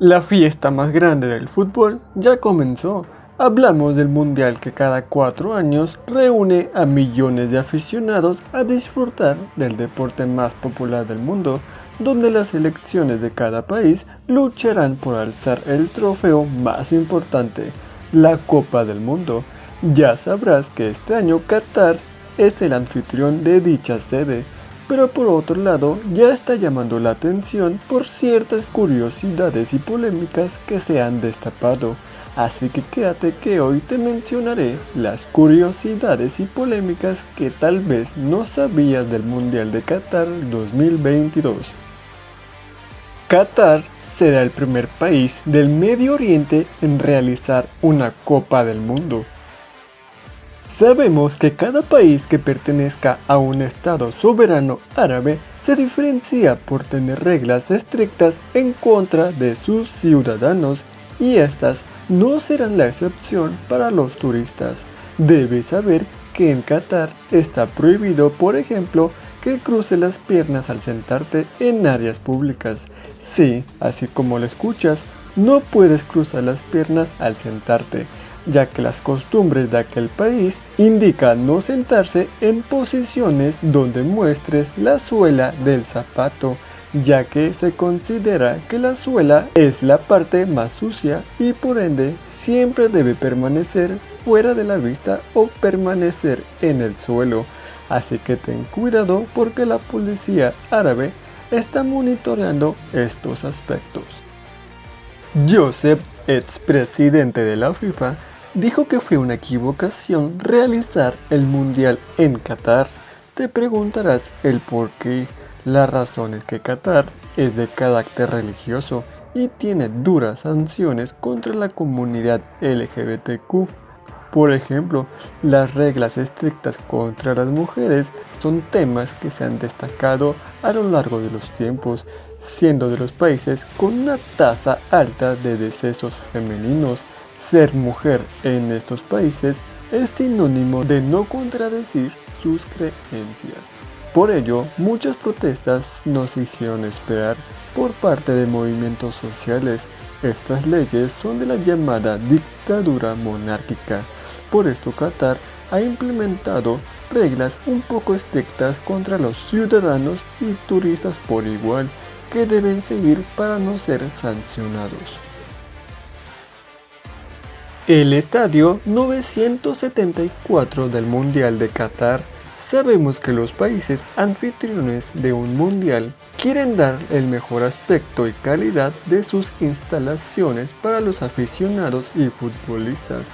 La fiesta más grande del fútbol ya comenzó. Hablamos del mundial que cada cuatro años reúne a millones de aficionados a disfrutar del deporte más popular del mundo, donde las selecciones de cada país lucharán por alzar el trofeo más importante, la Copa del Mundo. Ya sabrás que este año Qatar es el anfitrión de dicha sede pero por otro lado ya está llamando la atención por ciertas curiosidades y polémicas que se han destapado. Así que quédate que hoy te mencionaré las curiosidades y polémicas que tal vez no sabías del Mundial de Qatar 2022. Qatar será el primer país del Medio Oriente en realizar una Copa del Mundo. Sabemos que cada país que pertenezca a un Estado soberano árabe se diferencia por tener reglas estrictas en contra de sus ciudadanos y estas no serán la excepción para los turistas. Debes saber que en Qatar está prohibido, por ejemplo, que cruce las piernas al sentarte en áreas públicas. Sí, así como lo escuchas, no puedes cruzar las piernas al sentarte ya que las costumbres de aquel país indican no sentarse en posiciones donde muestres la suela del zapato, ya que se considera que la suela es la parte más sucia y por ende siempre debe permanecer fuera de la vista o permanecer en el suelo. Así que ten cuidado porque la policía árabe está monitoreando estos aspectos. Joseph, expresidente de la FIFA, dijo que fue una equivocación realizar el Mundial en Qatar. Te preguntarás el por qué. La razón es que Qatar es de carácter religioso y tiene duras sanciones contra la comunidad LGBTQ. Por ejemplo, las reglas estrictas contra las mujeres son temas que se han destacado a lo largo de los tiempos, siendo de los países con una tasa alta de decesos femeninos ser mujer en estos países es sinónimo de no contradecir sus creencias. Por ello, muchas protestas nos hicieron esperar por parte de movimientos sociales. Estas leyes son de la llamada dictadura monárquica. Por esto Qatar ha implementado reglas un poco estrictas contra los ciudadanos y turistas por igual que deben seguir para no ser sancionados. El estadio 974 del Mundial de Qatar. Sabemos que los países anfitriones de un mundial quieren dar el mejor aspecto y calidad de sus instalaciones para los aficionados y futbolistas,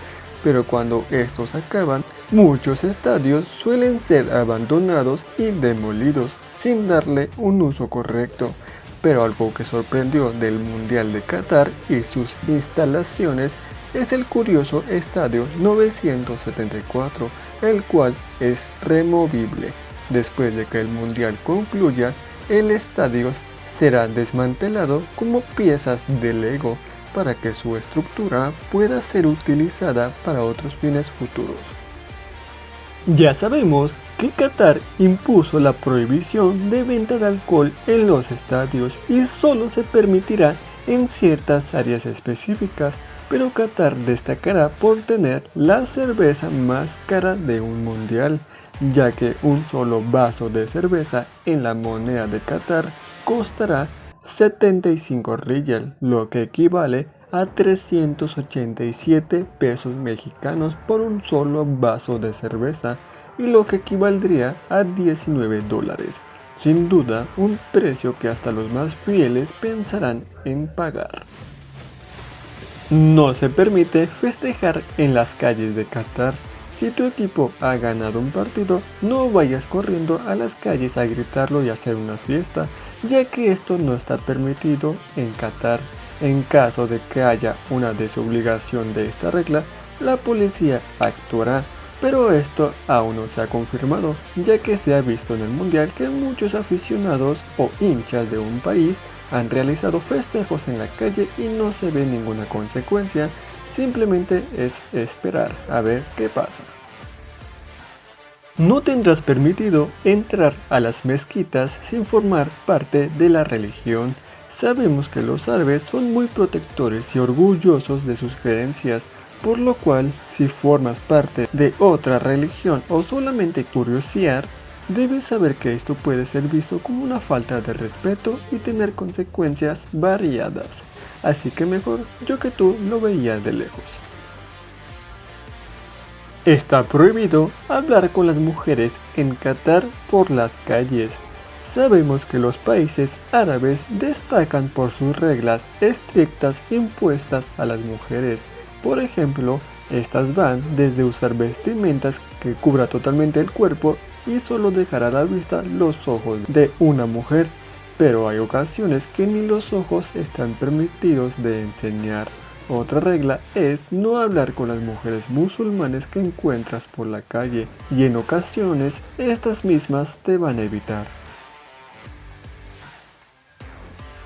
pero cuando estos acaban, muchos estadios suelen ser abandonados y demolidos sin darle un uso correcto. Pero algo que sorprendió del Mundial de Qatar y sus instalaciones es el curioso Estadio 974, el cual es removible. Después de que el mundial concluya, el estadio será desmantelado como piezas de Lego para que su estructura pueda ser utilizada para otros fines futuros. Ya sabemos que Qatar impuso la prohibición de venta de alcohol en los estadios y solo se permitirá en ciertas áreas específicas pero Qatar destacará por tener la cerveza más cara de un mundial, ya que un solo vaso de cerveza en la moneda de Qatar costará 75 riyal, lo que equivale a 387 pesos mexicanos por un solo vaso de cerveza y lo que equivaldría a 19 dólares. Sin duda, un precio que hasta los más fieles pensarán en pagar. No se permite festejar en las calles de Qatar. Si tu equipo ha ganado un partido, no vayas corriendo a las calles a gritarlo y hacer una fiesta, ya que esto no está permitido en Qatar. En caso de que haya una desobligación de esta regla, la policía actuará, pero esto aún no se ha confirmado, ya que se ha visto en el mundial que muchos aficionados o hinchas de un país han realizado festejos en la calle y no se ve ninguna consecuencia, simplemente es esperar a ver qué pasa. No tendrás permitido entrar a las mezquitas sin formar parte de la religión. Sabemos que los árabes son muy protectores y orgullosos de sus creencias, por lo cual si formas parte de otra religión o solamente curiosear, debes saber que esto puede ser visto como una falta de respeto y tener consecuencias variadas. Así que mejor yo que tú lo veías de lejos. Está prohibido hablar con las mujeres en Qatar por las calles. Sabemos que los países árabes destacan por sus reglas estrictas impuestas a las mujeres. Por ejemplo, estas van desde usar vestimentas que cubra totalmente el cuerpo y solo dejar a la vista los ojos de una mujer, pero hay ocasiones que ni los ojos están permitidos de enseñar. Otra regla es no hablar con las mujeres musulmanes que encuentras por la calle y en ocasiones estas mismas te van a evitar.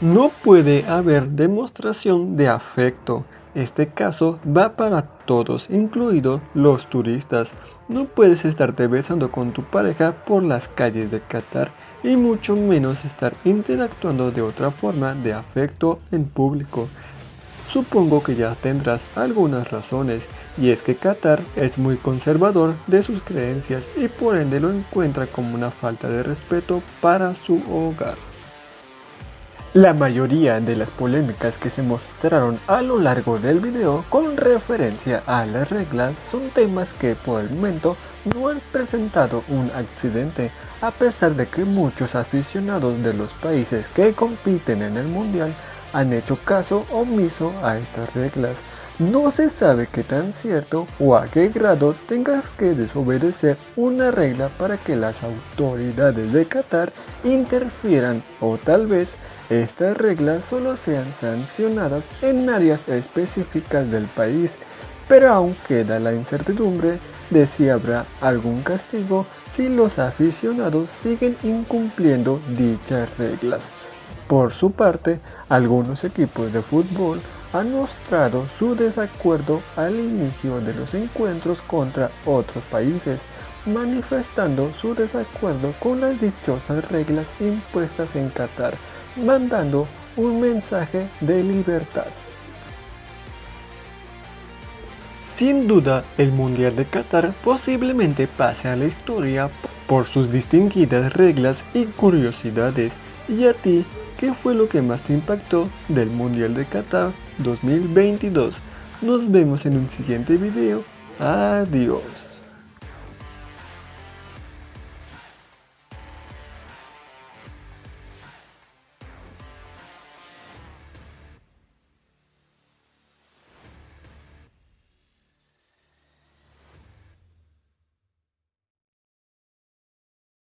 No puede haber demostración de afecto. Este caso va para todos, incluidos los turistas. No puedes estarte besando con tu pareja por las calles de Qatar y mucho menos estar interactuando de otra forma de afecto en público. Supongo que ya tendrás algunas razones, y es que Qatar es muy conservador de sus creencias y por ende lo encuentra como una falta de respeto para su hogar. La mayoría de las polémicas que se mostraron a lo largo del video con referencia a las reglas son temas que por el momento no han presentado un accidente a pesar de que muchos aficionados de los países que compiten en el mundial han hecho caso omiso a estas reglas. No se sabe qué tan cierto o a qué grado tengas que desobedecer una regla para que las autoridades de Qatar interfieran o tal vez estas reglas solo sean sancionadas en áreas específicas del país, pero aún queda la incertidumbre de si habrá algún castigo si los aficionados siguen incumpliendo dichas reglas. Por su parte, algunos equipos de fútbol han mostrado su desacuerdo al inicio de los encuentros contra otros países, manifestando su desacuerdo con las dichosas reglas impuestas en Qatar, mandando un mensaje de libertad. Sin duda, el Mundial de Qatar posiblemente pase a la historia por sus distinguidas reglas y curiosidades. ¿Y a ti ¿Qué fue lo que más te impactó del Mundial de Qatar 2022? Nos vemos en un siguiente video. Adiós.